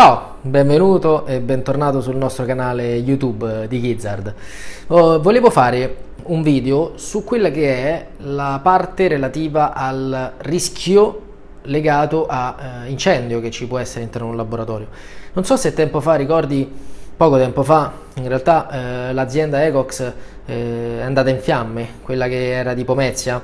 Ciao, benvenuto e bentornato sul nostro canale YouTube di Gizzard. Oh, volevo fare un video su quella che è la parte relativa al rischio legato a eh, incendio che ci può essere all'interno di un laboratorio. Non so se tempo fa, ricordi, poco tempo fa, in realtà eh, l'azienda Ecox eh, è andata in fiamme, quella che era di Pomezia,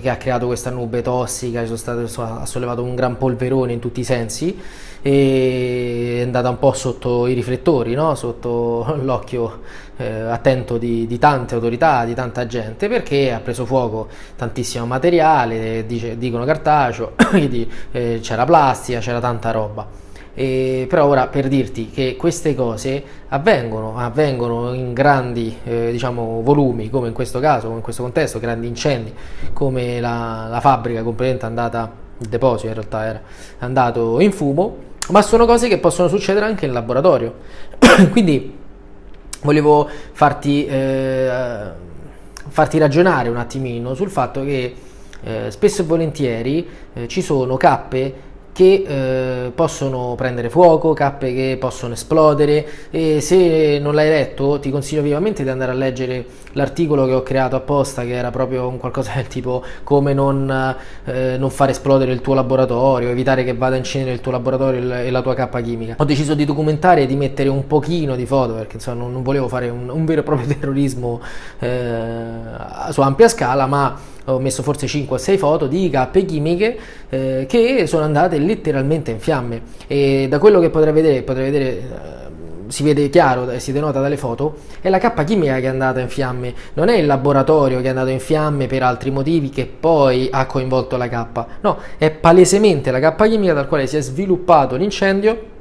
che ha creato questa nube tossica, state, ha sollevato un gran polverone in tutti i sensi e è andata un po' sotto i riflettori, no? sotto l'occhio eh, attento di, di, tante autorità, di tanta gente, perché ha preso fuoco tantissimo materiale, dice, dicono cartaceo, eh, c'era plastica, c'era tanta roba. E, però ora per dirti che queste cose avvengono, avvengono in grandi eh, diciamo, volumi, come in questo caso, come in questo contesto, grandi incendi, come la, la fabbrica completamente andata, il deposito in realtà era andato in fumo, ma sono cose che possono succedere anche in laboratorio. Quindi volevo farti, eh, farti ragionare un attimino sul fatto che eh, spesso e volentieri eh, ci sono cappe che eh, possono prendere fuoco, cappe che possono esplodere e se non l'hai letto ti consiglio vivamente di andare a leggere l'articolo che ho creato apposta che era proprio un qualcosa del tipo come non, eh, non, fare esplodere il tuo laboratorio, evitare che vada in cenere il tuo laboratorio e la tua cappa chimica. Ho deciso di documentare e di mettere un pochino di foto perché insomma non, non volevo fare un, un, vero e proprio terrorismo eh, su ampia scala ma ho messo forse 5 o 6 foto di cappe chimiche eh, che sono andate letteralmente in fiamme. E da quello che potrei vedere, potrei vedere eh, si vede chiaro e si denota dalle foto, è la cappa chimica che è andata in fiamme, non è il laboratorio che è andato in fiamme per altri motivi che poi ha coinvolto la cappa, no, è palesemente la cappa chimica dal quale si è sviluppato l'incendio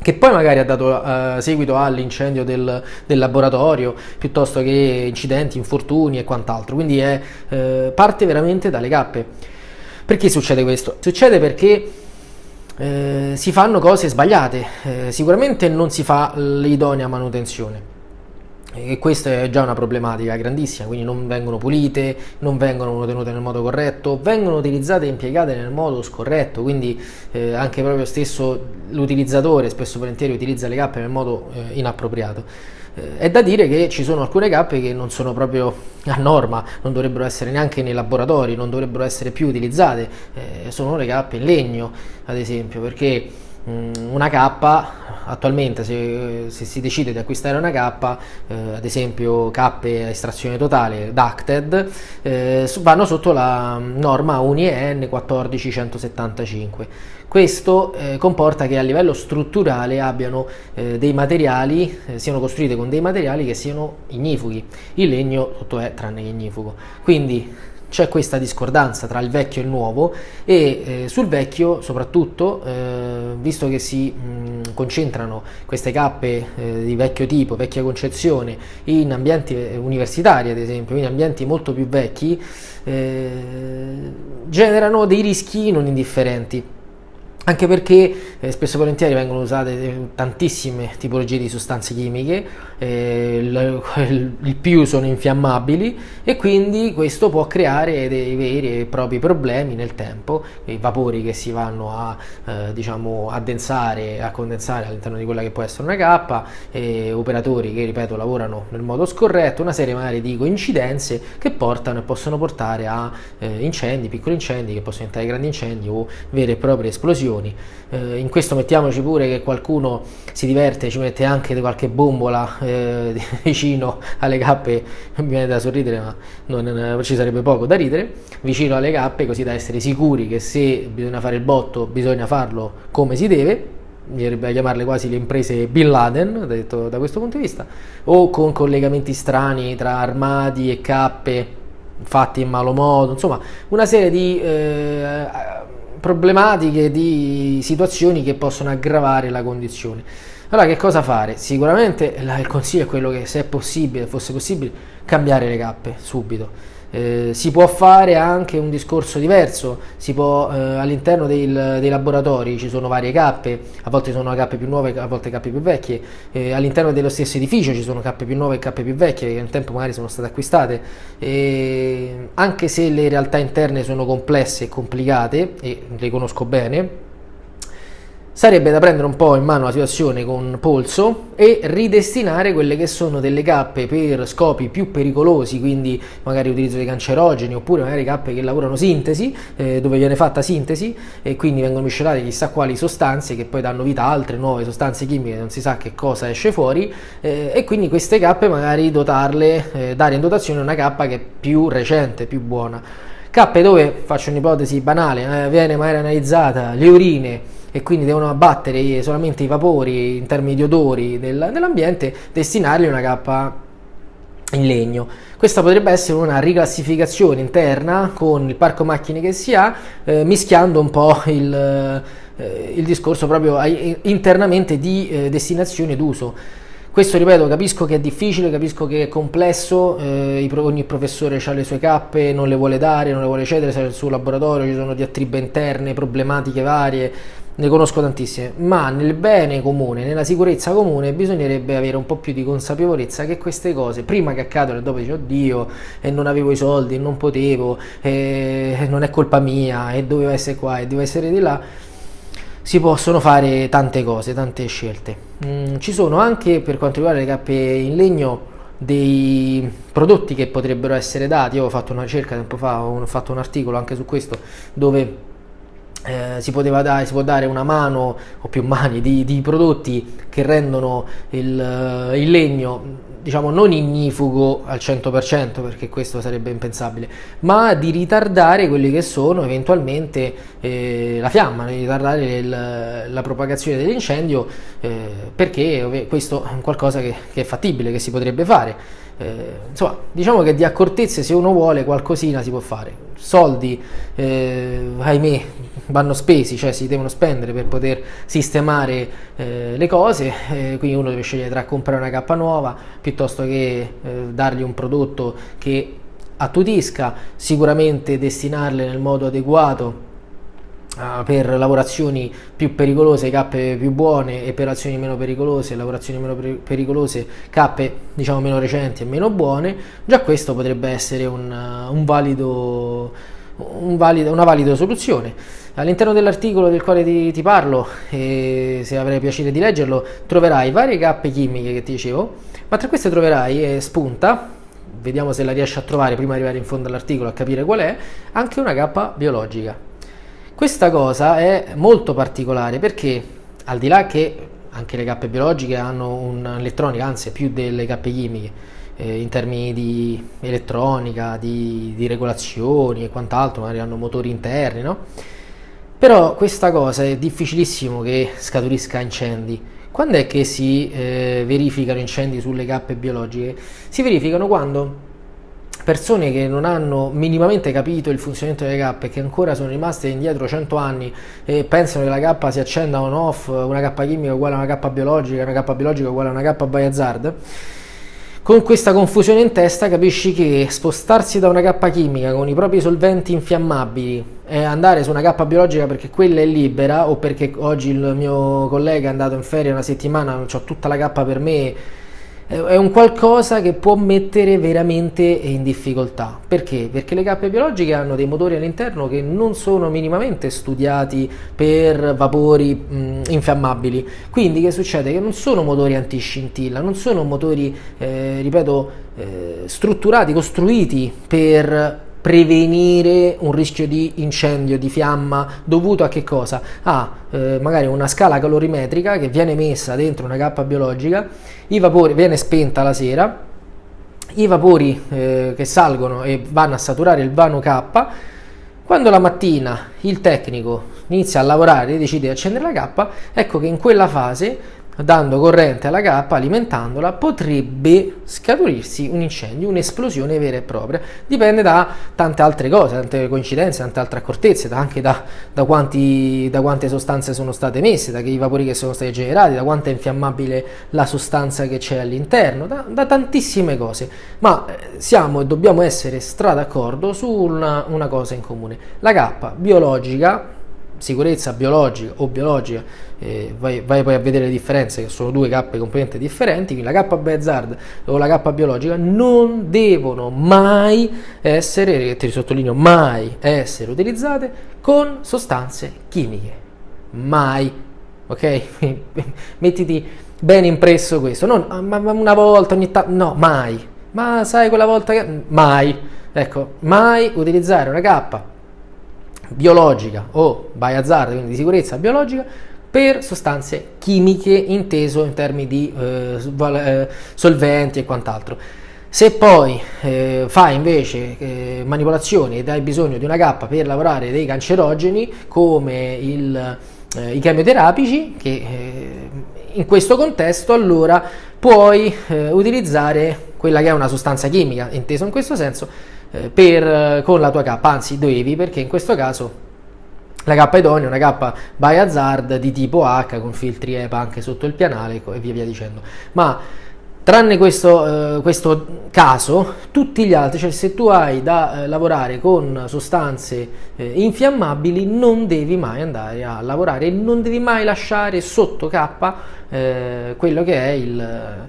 che poi magari ha dato uh, seguito all'incendio del, del, laboratorio piuttosto che incidenti, infortuni e quant'altro. Quindi è, uh, parte veramente dalle cappe. Perché succede questo? Succede perché uh, si fanno cose sbagliate, sicuramente non si fa l'idonea manutenzione e questa è già una problematica grandissima, quindi non vengono pulite, non vengono tenute nel modo corretto, vengono utilizzate e impiegate nel modo scorretto, quindi eh, anche proprio stesso l'utilizzatore spesso volentieri utilizza le cappe nel modo eh, inappropriato. Eh, è da dire che ci sono alcune cappe che non sono proprio a norma, non dovrebbero essere neanche nei laboratori, non dovrebbero essere più utilizzate, eh, sono le cappe in legno ad esempio, perché una cappa attualmente se, se, si decide di acquistare una cappa eh, ad esempio cappe a estrazione totale ducted eh, vanno sotto la norma UNI EN 14175 questo eh, comporta che a livello strutturale abbiano eh, dei materiali eh, siano costruite con dei materiali che siano ignifughi il legno tutto è tranne che ignifugo. Quindi c'è questa discordanza tra il vecchio e il nuovo e eh, sul vecchio soprattutto eh, visto che si mh, concentrano queste cappe eh, di vecchio tipo, vecchia concezione in ambienti eh, universitari ad esempio, in ambienti molto più vecchi eh, generano dei rischi non indifferenti anche perché eh, spesso e volentieri vengono usate eh, tantissime tipologie di sostanze chimiche, eh, il, il, più sono infiammabili e quindi questo può creare dei veri e propri problemi nel tempo, i vapori che si vanno a eh, diciamo addensare, a condensare all'interno di quella che può essere una cappa, operatori che ripeto lavorano nel modo scorretto, una serie magari di coincidenze che portano e possono portare a eh, incendi, piccoli incendi che possono diventare grandi incendi o vere e proprie esplosioni milioni. Eh, in questo mettiamoci pure che qualcuno si diverte, ci mette anche qualche bombola eh, vicino alle cappe, mi viene da sorridere ma non, ci sarebbe poco da ridere, vicino alle cappe così da essere sicuri che se bisogna fare il botto bisogna farlo come si deve, a chiamarle quasi le imprese Bin Laden, detto da questo punto di vista, o con collegamenti strani tra armadi e cappe fatti in malo modo, insomma una serie di eh, problematiche, di situazioni che possono aggravare la condizione. Allora che cosa fare? Sicuramente il consiglio è quello che se è possibile, fosse possibile, cambiare le cappe subito eh, si può fare anche un discorso diverso, eh, all'interno dei laboratori ci sono varie cappe, a volte sono cappe più nuove, a volte cappe più vecchie, eh, all'interno dello stesso edificio ci sono cappe più nuove e cappe più vecchie che nel tempo magari sono state acquistate, anche se le realtà interne sono complesse e complicate, e le conosco bene, sarebbe da prendere un po' in mano la situazione con polso e ridestinare quelle che sono delle cappe per scopi più pericolosi, quindi magari utilizzo dei cancerogeni oppure magari cappe che lavorano sintesi, eh, dove viene fatta sintesi e quindi vengono miscelate chissà quali sostanze che poi danno vita a altre nuove sostanze chimiche, non si sa che cosa esce fuori eh, e quindi queste cappe magari dotarle, eh, dare in dotazione una cappa che è più recente, più buona. Cappe dove, faccio un'ipotesi banale, eh, viene magari analizzata le urine e quindi devono abbattere solamente i vapori in termini di odori del, dell'ambiente, destinargli una cappa in legno. Questa potrebbe essere una riclassificazione interna con il parco macchine che si ha, eh, mischiando un po' il, eh, il discorso proprio internamente di eh, destinazione d'uso. Questo ripeto, capisco che è difficile, capisco che è complesso, eh, ogni professore ha le sue cappe, non le vuole dare, non le vuole cedere, se nel suo laboratorio ci sono diatribe interne, problematiche varie, ne conosco tantissime, ma nel bene comune, nella sicurezza comune bisognerebbe avere un po' più di consapevolezza che queste cose, prima che accadono e dopo dici oddio, e non avevo i soldi, e non potevo, e non è colpa mia, e doveva essere qua, e doveva essere di là, si possono fare tante cose, tante scelte. Mm, ci sono anche, per quanto riguarda le cappe in legno, dei prodotti che potrebbero essere dati. Io ho fatto una ricerca tempo fa, ho fatto un articolo anche su questo, dove eh, si, dare, si, può dare una mano o più mani di, di prodotti che rendono il, eh, il, legno diciamo non ignifugo al 100% perché questo sarebbe impensabile ma di ritardare quelli che sono eventualmente eh, la fiamma di ritardare il, la propagazione dell'incendio eh, perché questo è qualcosa che, che è fattibile che si potrebbe fare eh, insomma, diciamo che di accortezze se uno vuole qualcosina si può fare. Soldi, eh, ahimè, vanno spesi, cioè si devono spendere per poter sistemare eh, le cose, eh, quindi uno deve scegliere tra comprare una cappa nuova piuttosto che eh, dargli un prodotto che attutisca, sicuramente destinarle nel modo adeguato uh, per lavorazioni più pericolose cappe più buone e per azioni meno pericolose lavorazioni meno pericolose cappe diciamo meno recenti e meno buone. Già questo potrebbe essere un, un valido, un valido, una valida soluzione all'interno dell'articolo del quale ti, ti parlo e se avrai piacere di leggerlo troverai varie cappe chimiche che ti dicevo ma tra queste troverai eh, spunta vediamo se la riesci a trovare prima di arrivare in fondo all'articolo a capire qual è anche una cappa biologica questa cosa è molto particolare perché al di là che anche le cappe biologiche hanno un'elettronica, anzi più delle cappe chimiche, eh, in termini di elettronica, di, di, regolazioni e quant'altro, magari hanno motori interni, no? Però questa cosa è difficilissimo che scaturisca incendi. Quando è che si eh, verificano incendi sulle cappe biologiche? Si verificano quando persone che non hanno minimamente capito il funzionamento delle cappe, che ancora sono rimaste indietro 100 anni e pensano che la cappa si accenda on off, una cappa chimica uguale a una cappa biologica, una cappa biologica uguale a una cappa by hazard, con questa confusione in testa capisci che spostarsi da una cappa chimica con i propri solventi infiammabili e andare su una cappa biologica perché quella è libera o perché oggi il mio collega è andato in ferie una settimana, ho tutta la cappa per me è un qualcosa che può mettere veramente in difficoltà. Perché? Perché le cappe biologiche hanno dei motori all'interno che non sono minimamente studiati per vapori mh, infiammabili. Quindi che succede? Che non sono motori antiscintilla, non sono motori, eh, ripeto, eh, strutturati, costruiti per prevenire un rischio di incendio, di fiamma dovuto a che cosa? A eh, magari una scala calorimetrica che viene messa dentro una cappa biologica, i vapori viene spenta la sera, i vapori eh, che salgono e vanno a saturare il vano K, quando la mattina il tecnico inizia a lavorare e decide di accendere la cappa, ecco che in quella fase dando corrente alla cappa, alimentandola, potrebbe scaturirsi un incendio, un'esplosione vera e propria. Dipende da tante altre cose, tante coincidenze, tante altre accortezze, anche da, da, quanti, da quante sostanze sono state emesse, da che i vapori che sono stati generati, da quanto è infiammabile la sostanza che c'è all'interno, da, da, tantissime cose. Ma eh, siamo e dobbiamo essere stra d'accordo su una, una cosa in comune. La cappa biologica sicurezza biologica o biologica, eh, vai, vai, poi a vedere le differenze che sono due cappe completamente differenti, quindi la K Hazard o la K biologica non devono mai essere, ti sottolineo mai essere utilizzate con sostanze chimiche, mai ok? Mettiti bene impresso questo, non ah, ma una volta ogni tanto, no, mai, ma sai quella volta che, mai, ecco, mai utilizzare una cappa biologica o biohazard, quindi di sicurezza biologica, per sostanze chimiche inteso in termini di eh, eh, solventi e quant'altro. Se poi eh, fai invece eh, manipolazioni ed hai bisogno di una cappa per lavorare dei cancerogeni come il, eh, i chemioterapici, che eh, in questo contesto allora puoi eh, utilizzare quella che è una sostanza chimica, inteso in questo senso, per, con la tua cappa, anzi devi perché in questo caso la K idonea è una K by hazard di tipo H con filtri EPA anche sotto il pianale e via via dicendo. Ma tranne questo, eh, questo, caso, tutti gli altri, cioè se tu hai da eh, lavorare con sostanze eh, infiammabili, non devi mai andare a lavorare e non devi mai lasciare sotto K eh, quello che è il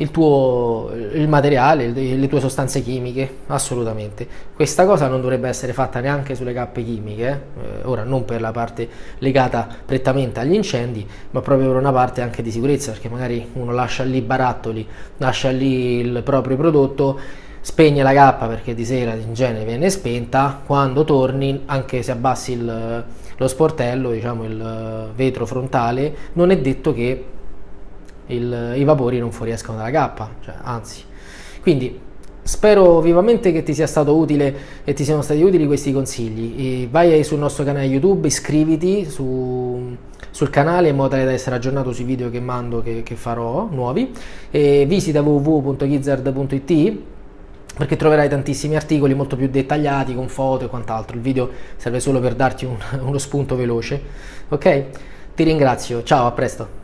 il tuo il materiale, le tue sostanze chimiche, assolutamente. Questa cosa non dovrebbe essere fatta neanche sulle cappe chimiche, eh? ora non per la parte legata prettamente agli incendi, ma proprio per una parte anche di sicurezza, perché magari uno lascia lì barattoli, lascia lì il proprio prodotto, spegne la cappa perché di sera in genere viene spenta, quando torni, anche se abbassi il, lo sportello, diciamo il vetro frontale, non è detto che il, i vapori non fuoriescano dalla cappa, cioè, anzi. Quindi spero vivamente che ti sia stato utile e ti siano stati utili questi consigli. E vai sul nostro canale YouTube, iscriviti su, sul canale in modo tale da essere aggiornato sui video che mando, che, che farò nuovi. E visita www.gizzard.it perché troverai tantissimi articoli molto più dettagliati con foto e quant'altro. Il video serve solo per darti un, uno spunto veloce. Ok? Ti ringrazio, ciao, a presto.